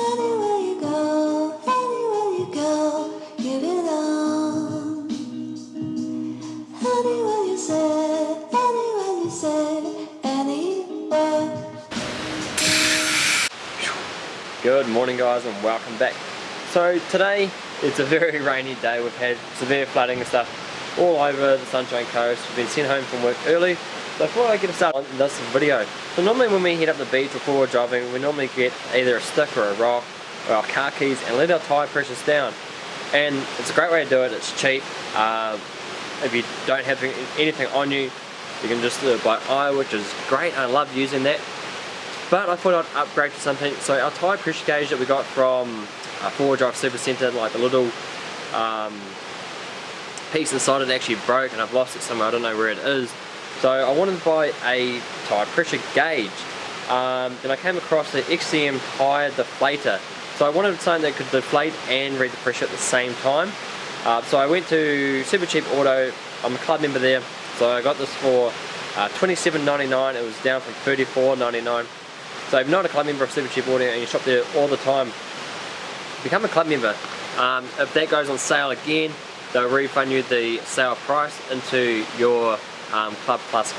Anywhere you go, anywhere you go, give it. Anywhere you say, anywhere you say, anywhere. Good morning guys and welcome back. So today it's a very rainy day. We've had severe flooding and stuff all over the Sunshine Coast. We've been sent home from work early. So before I get started on this video, so normally when we head up the beach before we're driving, we normally get either a stick or a rock or our car keys and let our tyre pressures down. And it's a great way to do it, it's cheap. Um, if you don't have anything on you, you can just do it by eye, which is great. I love using that. But I thought I'd upgrade to something. So our tyre pressure gauge that we got from a four drive super center, like the little um, piece inside it actually broke and I've lost it somewhere, I don't know where it is. So I wanted to buy a tyre pressure gauge. Um, then I came across the XCM tyre deflator. So I wanted something that could deflate and read the pressure at the same time. Uh, so I went to Supercheap Auto, I'm a club member there, so I got this for uh, $27.99, it was down from $34.99. So if you're not a club member of Supercheap Auto and you shop there all the time, become a club member. Um, if that goes on sale again, they'll refund you the sale price into your um, Club Plus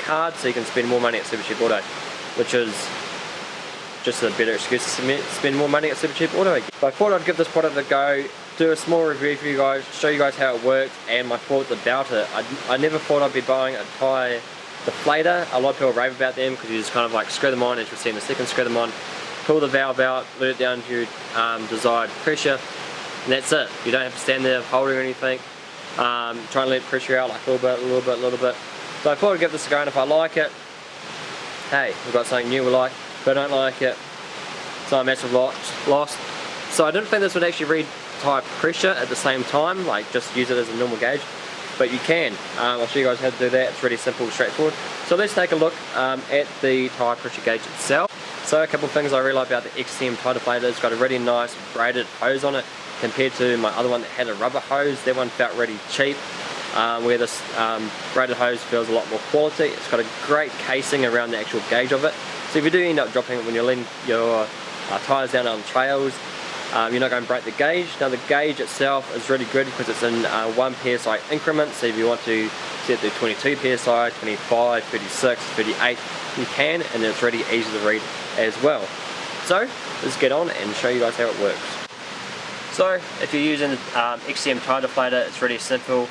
card so you can spend more money at Supercheap Auto, which is just a better excuse to spend more money at Supercheap Auto. But I thought I'd give this product a go, do a small review for you guys, show you guys how it works and my thoughts about it. I, I never thought I'd be buying a tyre deflator. A lot of people rave about them because you just kind of like screw them on as you'll see in a second, screw them on, pull the valve out, let it down to your um, desired pressure and that's it. You don't have to stand there holding or anything. Um, try and let pressure out like a little bit, a little bit, a little bit. So I thought I'd give this a go and if I like it, hey, we've got something new we like. If I don't like it, it's not a massive loss. So I didn't think this would actually read tyre pressure at the same time, like just use it as a normal gauge. But you can. Um, I'll show you guys how to do that. It's really simple, straightforward. So let's take a look um, at the tyre pressure gauge itself. So a couple of things I really like about the XCM tyre deflator. It's got a really nice braided hose on it compared to my other one that had a rubber hose. That one felt really cheap. Um, where this um, braided hose feels a lot more quality. It's got a great casing around the actual gauge of it. So if you do end up dropping it when you're letting your uh, tyres down on trails, um, you're not going to break the gauge. Now the gauge itself is really good because it's in uh, 1 psi increments. So if you want to set the 22 psi, 25, 36, 38, you can and it's really easy to read as well. So let's get on and show you guys how it works. So if you're using um, XCM tyre deflator, it's really simple.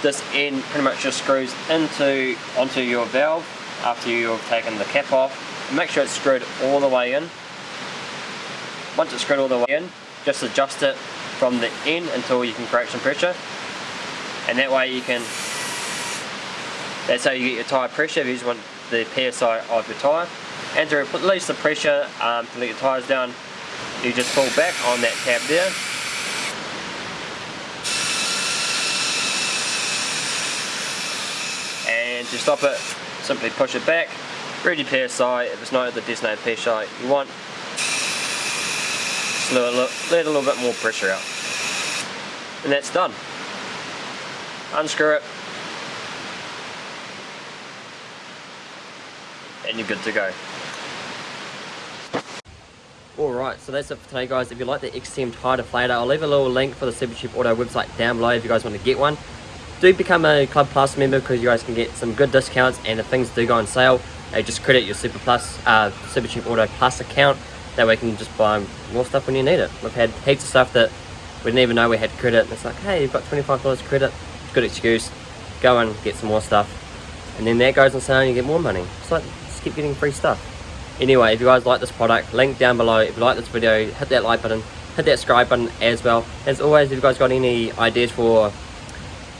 This end pretty much just screws into onto your valve after you've taken the cap off. Make sure it's screwed all the way in. Once it's screwed all the way in, just adjust it from the end until you can create some pressure. And that way you can, that's how you get your tyre pressure if you just want the PSI of your tyre. And to release the pressure um, to let your tyres down, you just pull back on that tab there. And to stop it simply push it back. Read your PSI if it's not the designated PSI you want. Just let a, little, let a little bit more pressure out. And that's done. Unscrew it. And you're good to go Alright, so that's it for today guys. If you like the XCM tyre deflator, I'll leave a little link for the Supercheap Auto website down below if you guys want to get one. Do become a Club Plus member because you guys can get some good discounts and if things do go on sale, they just credit your Super Plus, uh, Supercheap Auto Plus account. That way you can just buy more stuff when you need it. We've had heaps of stuff that we didn't even know we had credit. And it's like, hey, you've got $25 credit. Good excuse. Go and get some more stuff. And then that goes on sale and you get more money. It's like, just keep getting free stuff. Anyway, if you guys like this product, link down below. If you like this video, hit that like button, hit that subscribe button as well. As always, if you guys got any ideas for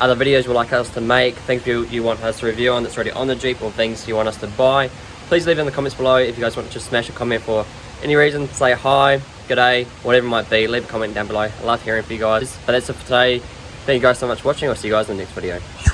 other videos you'd like us to make, things you, you want us to review on that's already on the Jeep, or things you want us to buy, please leave in the comments below. If you guys want to just smash a comment for any reason, say hi, good day, whatever it might be, leave a comment down below. I love hearing from you guys. But that's it for today. Thank you guys so much for watching. I'll see you guys in the next video.